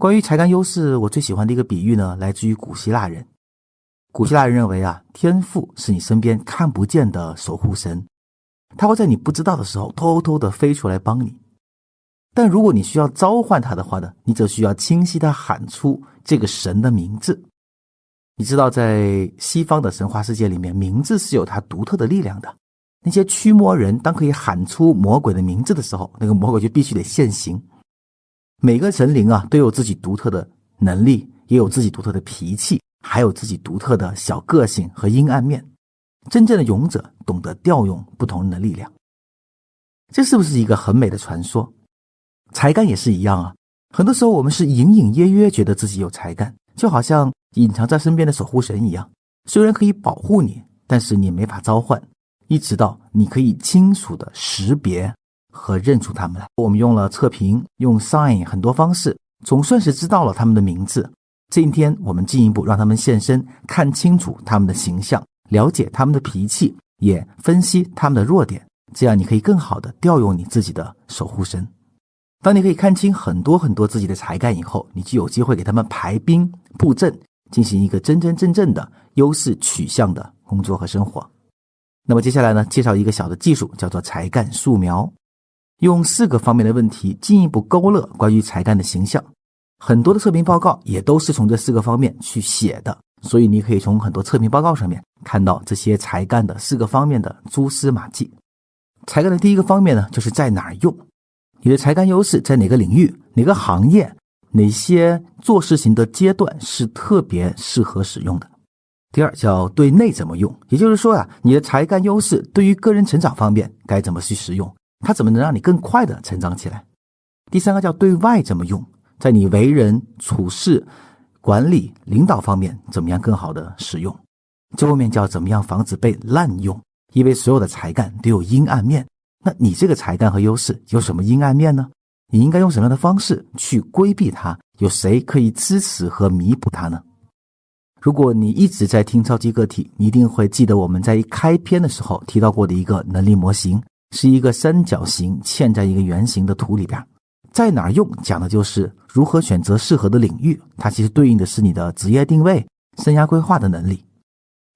关于才干优势，我最喜欢的一个比喻呢，来自于古希腊人。古希腊人认为啊，天赋是你身边看不见的守护神，他会在你不知道的时候偷偷的飞出来帮你。但如果你需要召唤他的话呢，你则需要清晰的喊出这个神的名字。你知道，在西方的神话世界里面，名字是有它独特的力量的。那些驱魔人当可以喊出魔鬼的名字的时候，那个魔鬼就必须得现形。每个神灵啊，都有自己独特的能力，也有自己独特的脾气，还有自己独特的小个性和阴暗面。真正的勇者懂得调用不同人的力量，这是不是一个很美的传说？才干也是一样啊。很多时候，我们是隐隐约约觉得自己有才干，就好像。隐藏在身边的守护神一样，虽然可以保护你，但是你没法召唤，一直到你可以清楚的识别和认出他们来。我们用了测评，用 sign 很多方式，总算是知道了他们的名字。今天我们进一步让他们现身，看清楚他们的形象，了解他们的脾气，也分析他们的弱点，这样你可以更好的调用你自己的守护神。当你可以看清很多很多自己的才干以后，你就有机会给他们排兵布阵。进行一个真真正正的优势取向的工作和生活。那么接下来呢，介绍一个小的技术，叫做才干素描，用四个方面的问题进一步勾勒关于才干的形象。很多的测评报告也都是从这四个方面去写的，所以你可以从很多测评报告上面看到这些才干的四个方面的蛛丝马迹。才干的第一个方面呢，就是在哪儿用，你的才干优势在哪个领域、哪个行业。哪些做事情的阶段是特别适合使用的？第二叫对内怎么用，也就是说啊，你的才干优势对于个人成长方面该怎么去使用？它怎么能让你更快的成长起来？第三个叫对外怎么用，在你为人处事、管理、领导方面怎么样更好的使用？最后面叫怎么样防止被滥用？因为所有的才干都有阴暗面，那你这个才干和优势有什么阴暗面呢？你应该用什么样的方式去规避它？有谁可以支持和弥补它呢？如果你一直在听超级个体，你一定会记得我们在一开篇的时候提到过的一个能力模型，是一个三角形嵌在一个圆形的图里边。在哪儿用，讲的就是如何选择适合的领域。它其实对应的是你的职业定位、生涯规划的能力。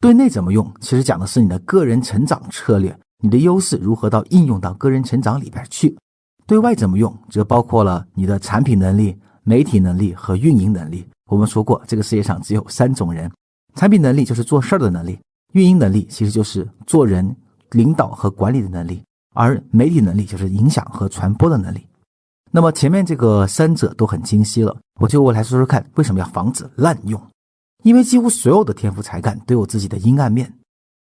对内怎么用，其实讲的是你的个人成长策略，你的优势如何到应用到个人成长里边去。对外怎么用，则包括了你的产品能力、媒体能力和运营能力。我们说过，这个世界上只有三种人：产品能力就是做事儿的能力，运营能力其实就是做人、领导和管理的能力，而媒体能力就是影响和传播的能力。那么前面这个三者都很清晰了，我就我来说说看，为什么要防止滥用？因为几乎所有的天赋才干都有自己的阴暗面。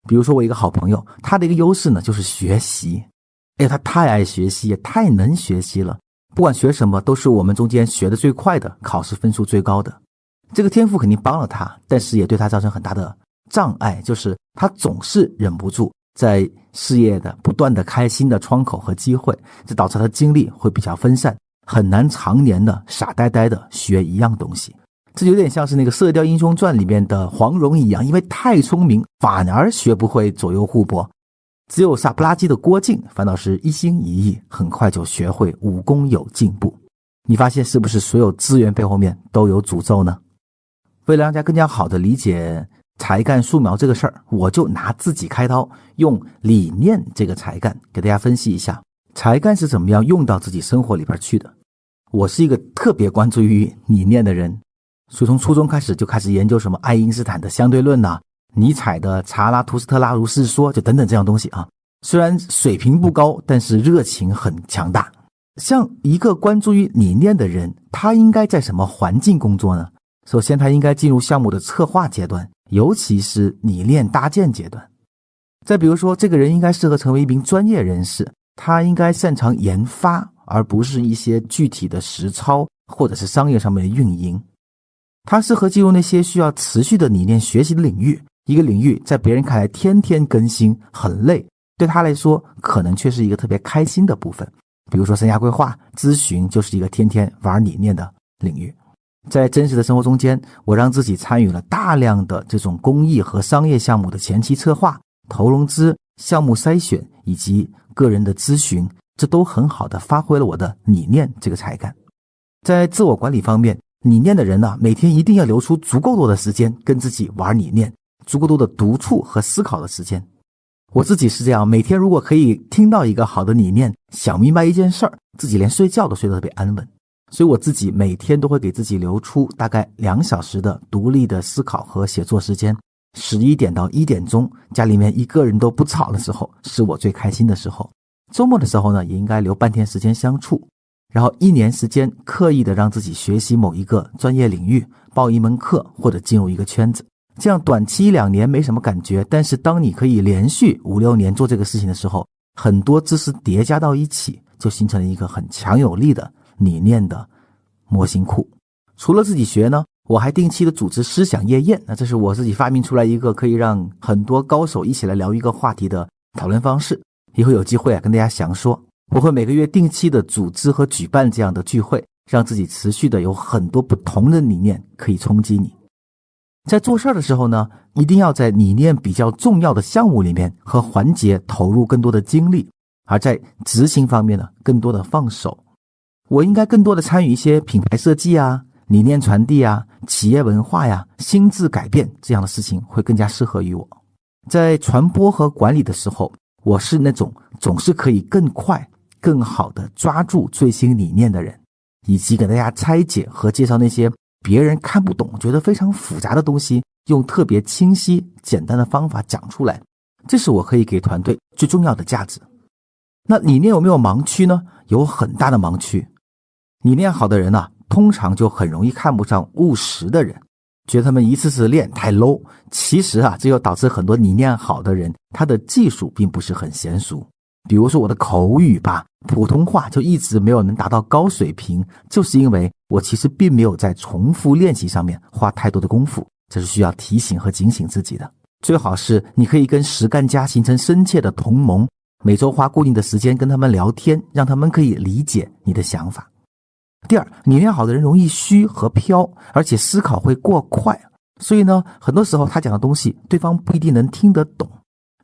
比如说，我一个好朋友，他的一个优势呢就是学习。哎，他太爱学习，也太能学习了。不管学什么，都是我们中间学的最快的，考试分数最高的。这个天赋肯定帮了他，但是也对他造成很大的障碍，就是他总是忍不住在事业的不断的开新的窗口和机会，这导致他精力会比较分散，很难常年的傻呆呆的学一样东西。这有点像是那个《射雕英雄传》里面的黄蓉一样，因为太聪明，反而学不会左右互搏。只有傻不拉几的郭靖，反倒是一心一意，很快就学会武功有进步。你发现是不是所有资源背后面都有诅咒呢？为了让大家更加好的理解才干素描这个事儿，我就拿自己开刀，用理念这个才干给大家分析一下才干是怎么样用到自己生活里边去的。我是一个特别关注于理念的人，所以从初中开始就开始研究什么爱因斯坦的相对论呐。尼采的《查拉图斯特拉如是说》就等等这样东西啊，虽然水平不高，但是热情很强大。像一个关注于理念的人，他应该在什么环境工作呢？首先，他应该进入项目的策划阶段，尤其是理念搭建阶段。再比如说，这个人应该适合成为一名专业人士，他应该擅长研发，而不是一些具体的实操或者是商业上面的运营。他适合进入那些需要持续的理念学习的领域。一个领域在别人看来天天更新很累，对他来说可能却是一个特别开心的部分。比如说生涯规划咨询就是一个天天玩理念的领域。在真实的生活中间，我让自己参与了大量的这种公益和商业项目的前期策划、投融资、项目筛选以及个人的咨询，这都很好的发挥了我的理念这个才干。在自我管理方面，理念的人呢，每天一定要留出足够多的时间跟自己玩理念，足够多的独处和思考的时间。我自己是这样，每天如果可以听到一个好的理念，想明白一件事儿，自己连睡觉都睡得特别安稳。所以我自己每天都会给自己留出大概两小时的独立的思考和写作时间。十一点到一点钟，家里面一个人都不吵的时候，是我最开心的时候。周末的时候呢，也应该留半天时间相处。然后一年时间，刻意的让自己学习某一个专业领域，报一门课或者进入一个圈子。这样短期一两年没什么感觉，但是当你可以连续五六年做这个事情的时候，很多知识叠加到一起，就形成了一个很强有力的理念的模型库。除了自己学呢，我还定期的组织思想夜宴。那这是我自己发明出来一个可以让很多高手一起来聊一个话题的讨论方式。以后有机会啊，跟大家详说。我会每个月定期的组织和举办这样的聚会，让自己持续的有很多不同的理念可以冲击你。在做事儿的时候呢，一定要在理念比较重要的项目里面和环节投入更多的精力，而在执行方面呢，更多的放手。我应该更多的参与一些品牌设计啊、理念传递啊、企业文化呀、心智改变这样的事情，会更加适合于我。在传播和管理的时候，我是那种总是可以更快。更好的抓住最新理念的人，以及给大家拆解和介绍那些别人看不懂、觉得非常复杂的东西，用特别清晰、简单的方法讲出来，这是我可以给团队最重要的价值。那理念有没有盲区呢？有很大的盲区。你练好的人呢，通常就很容易看不上务实的人，觉得他们一次次练太 low。其实啊，这又导致很多你练好的人，他的技术并不是很娴熟。比如说我的口语吧，普通话就一直没有能达到高水平，就是因为我其实并没有在重复练习上面花太多的功夫，这是需要提醒和警醒自己的。最好是你可以跟实干家形成深切的同盟，每周花固定的时间跟他们聊天，让他们可以理解你的想法。第二，理念好的人容易虚和飘，而且思考会过快，所以呢，很多时候他讲的东西对方不一定能听得懂。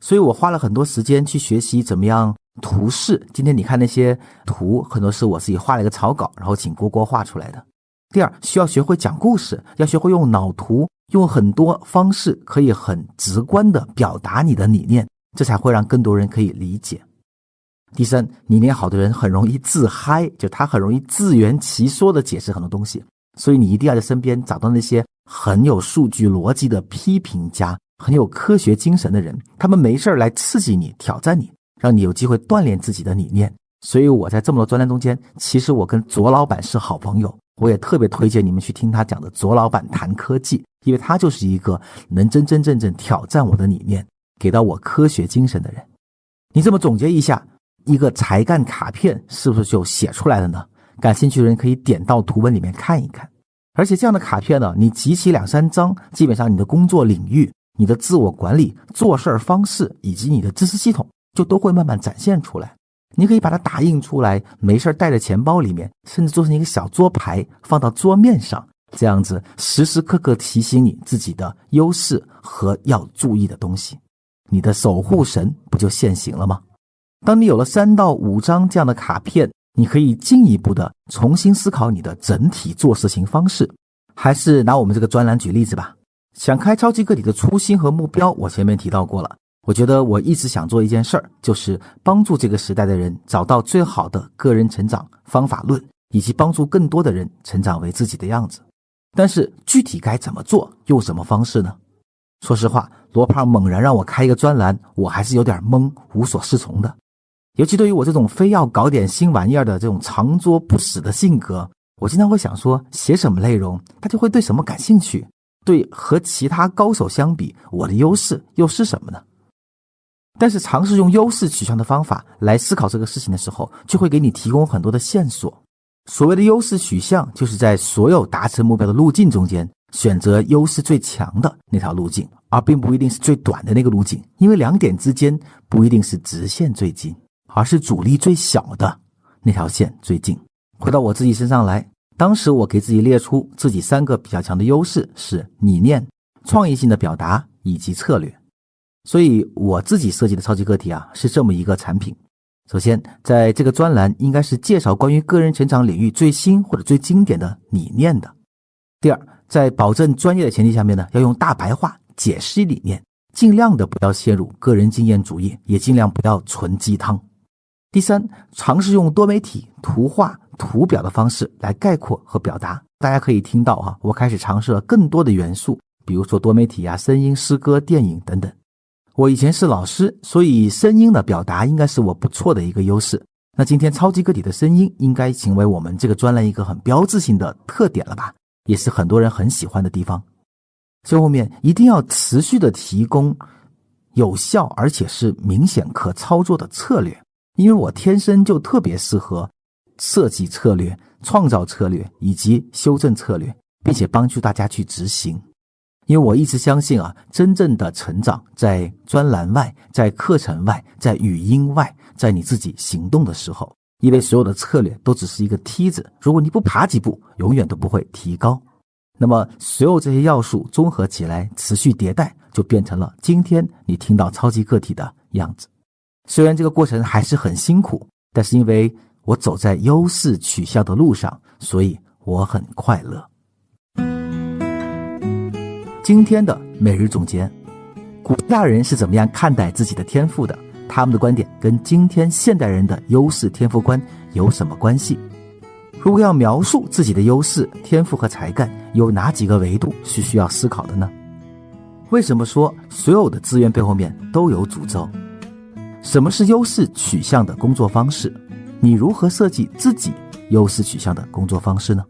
所以我花了很多时间去学习怎么样图示。今天你看那些图，很多是我自己画了一个草稿，然后请郭郭画出来的。第二，需要学会讲故事，要学会用脑图，用很多方式可以很直观的表达你的理念，这才会让更多人可以理解。第三，理念好的人很容易自嗨，就他很容易自圆其说的解释很多东西，所以你一定要在身边找到那些很有数据逻辑的批评家。很有科学精神的人，他们没事来刺激你、挑战你，让你有机会锻炼自己的理念。所以我在这么多专栏中间，其实我跟左老板是好朋友，我也特别推荐你们去听他讲的《左老板谈科技》，因为他就是一个能真真正正挑战我的理念、给到我科学精神的人。你这么总结一下，一个才干卡片是不是就写出来了呢？感兴趣的人可以点到图文里面看一看。而且这样的卡片呢，你集齐两三张，基本上你的工作领域。你的自我管理、做事儿方式以及你的知识系统，就都会慢慢展现出来。你可以把它打印出来，没事带在钱包里面，甚至做成一个小桌牌，放到桌面上，这样子时时刻刻提醒你自己的优势和要注意的东西。你的守护神不就现形了吗？当你有了三到五张这样的卡片，你可以进一步的重新思考你的整体做事情方式。还是拿我们这个专栏举例子吧。想开超级个体的初心和目标，我前面提到过了。我觉得我一直想做一件事儿，就是帮助这个时代的人找到最好的个人成长方法论，以及帮助更多的人成长为自己的样子。但是具体该怎么做，用什么方式呢？说实话，罗胖猛然让我开一个专栏，我还是有点懵，无所适从的。尤其对于我这种非要搞点新玩意儿的这种长桌不死的性格，我经常会想说，写什么内容，他就会对什么感兴趣。对和其他高手相比，我的优势又是什么呢？但是尝试用优势取向的方法来思考这个事情的时候，就会给你提供很多的线索。所谓的优势取向，就是在所有达成目标的路径中间，选择优势最强的那条路径，而并不一定是最短的那个路径，因为两点之间不一定是直线最近，而是阻力最小的那条线最近。回到我自己身上来。当时我给自己列出自己三个比较强的优势是理念、创意性的表达以及策略，所以我自己设计的超级个体啊是这么一个产品。首先，在这个专栏应该是介绍关于个人成长领域最新或者最经典的理念的。第二，在保证专业的前提下面呢，要用大白话解释理念，尽量的不要陷入个人经验主义，也尽量不要纯鸡汤。第三，尝试用多媒体、图画、图表的方式来概括和表达。大家可以听到哈，我开始尝试了更多的元素，比如说多媒体啊、声音、诗歌、电影等等。我以前是老师，所以声音的表达应该是我不错的一个优势。那今天超级个体的声音应该成为我们这个专栏一个很标志性的特点了吧？也是很多人很喜欢的地方。最后面一定要持续的提供有效而且是明显可操作的策略。因为我天生就特别适合设计策略、创造策略以及修正策略，并且帮助大家去执行。因为我一直相信啊，真正的成长在专栏外、在课程外、在语音外，在你自己行动的时候。因为所有的策略都只是一个梯子，如果你不爬几步，永远都不会提高。那么，所有这些要素综合起来，持续迭代，就变成了今天你听到超级个体的样子。虽然这个过程还是很辛苦，但是因为我走在优势取向的路上，所以我很快乐。今天的每日总结：古代人是怎么样看待自己的天赋的？他们的观点跟今天现代人的优势天赋观有什么关系？如果要描述自己的优势天赋和才干，有哪几个维度是需要思考的呢？为什么说所有的资源背后面都有诅咒？什么是优势取向的工作方式？你如何设计自己优势取向的工作方式呢？